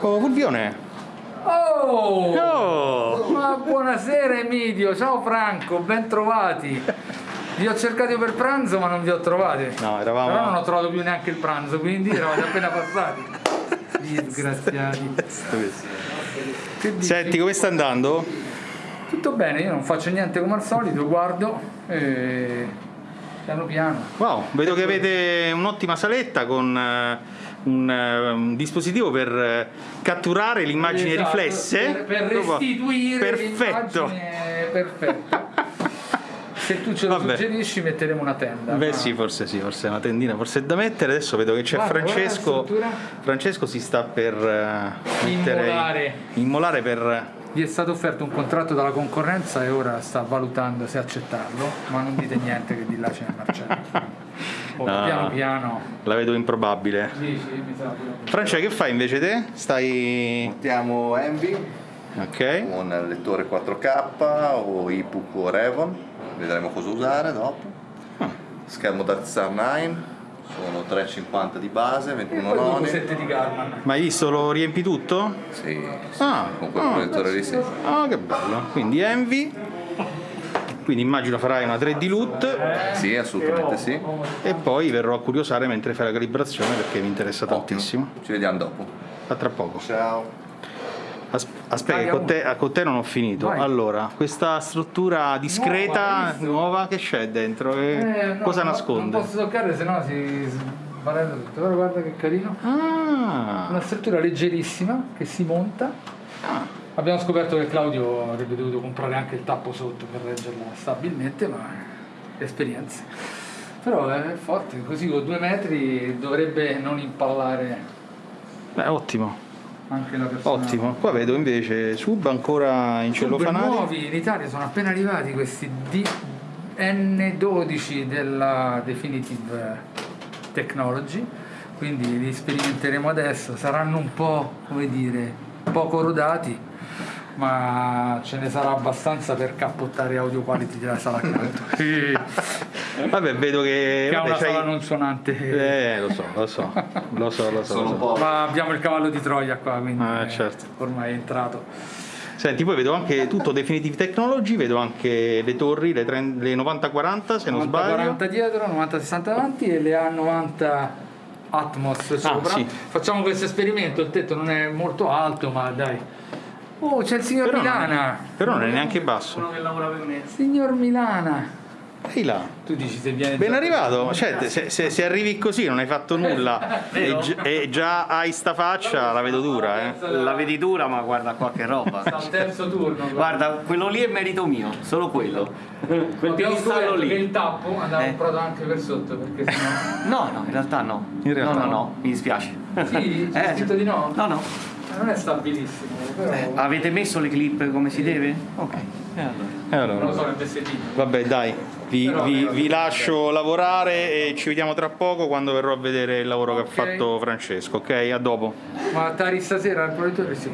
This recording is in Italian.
Oh, Fulvione! Oh! Oh! Ma buonasera Emidio, ciao Franco, ben trovati. Vi ho cercato per pranzo ma non vi ho trovati. No, eravamo- Però non ho trovato più neanche il pranzo, quindi eravate appena passati. Disgraziati. Senti, come sta andando? Tutto bene, io non faccio niente come al solito, guardo e piano piano. Wow, vedo che avete un'ottima saletta con eh, un, eh, un dispositivo per eh, catturare le immagini Esatto, riflesse. per, per restituire Perfetto. l'immagine perfetta. Se tu ce lo Vabbè. suggerisci metteremo una tenda. Beh ma- sì, forse sì, forse una tendina, forse è da mettere. Adesso vedo che c'è Francesco. Francesco si sta per eh, mettere- Immolare. immolare per Gli è stato offerto un contratto dalla concorrenza e ora sta valutando se accettarlo, ma non dite niente che di là c'è Marcello. Oh, No. Piano piano. la vedo improbabile. Sì, sì, mi sa. Francia, che fai invece te? Stai. Montiamo Envy Ok. con lettore 4K o EPUB o Revon, vedremo cosa usare dopo. Ah. Schermo Star 9, sono 3,50 di base, E 21 poi due noni. cosette di Garman. Ma hai visto lo riempi tutto? Sì, sì, Ah, con quel ah. proiettore lì sì. Ah, che bello. Quindi Envy. Quindi immagino farai una 3D loot Sì, assolutamente sì. E poi verrò a curiosare mentre fai la calibrazione perché mi interessa tantissimo. Ci vediamo dopo. A tra poco. Ciao. As- Aspetta, con te, con te non ho finito. Vai. Allora, questa struttura discreta, Nuova, nuova, che c'è dentro? Eh, no, cosa no, nasconde? Non posso toccare, sennò si sbarella tutto. Però guarda che carino. Ah, Una struttura leggerissima che si monta. ah, Abbiamo scoperto che Claudio avrebbe dovuto comprare anche il tappo sotto per reggerla stabilmente, ma esperienze. Però è forte, così con due metri dovrebbe non impallare beh, ottimo, anche la persona. ottimo. Qua vedo invece sub ancora in Super cellofanati. nuovi in Italia sono appena arrivati questi N12 della Definitive Technology, quindi li sperimenteremo adesso, saranno un po' come dire poco rodati, ma ce ne sarà abbastanza per cappottare audio quality della sala accanto. che Vabbè, vedo che... ha vabbè, una sala non suonante. Eh, lo so, lo so, lo so, lo so. Lo so. Ma abbiamo il cavallo di Troia qua, quindi Ah, eh, certo. ormai è entrato. Senti, poi vedo anche tutto Definitive Technology, vedo anche le torri, le, 30 le 9040 se non sbaglio. 90-40 dietro, 90-60 avanti e le A90 Atmos sopra. sì. Facciamo questo esperimento, il tetto non è molto alto, ma dai. Oh, c'è il signor Però non, Milana. però non è neanche basso. Uno che lavora per me. Signor Milana. Ehi là. Tu dici se viene Ben arrivato, cioè, se, se- se arrivi così non hai fatto nulla e, gi- e già hai sta faccia, la vedo dura, eh. La vedi dura, ma guarda qua che roba. Al terzo turno. Guarda, quello lì è merito mio, solo quello. Quel Abbiamo piedistallo lì. il tappo andava Eh. comprato anche per sotto, perché sennò... No, no, in realtà no. In realtà no, no, no. no, mi dispiace. Sì, c'è Eh, scritto di no? No, no. Non è stabilissimo, però... Avete messo le clip come si deve? Ok. E allora. E Non lo allora, so, nel pezzettino. vabbè dai, vi, vi- vi lascio lavorare e ci vediamo tra poco quando verrò a vedere il lavoro che ha fatto Francesco, ok? A dopo. Ma Tari stasera al proiettore sì.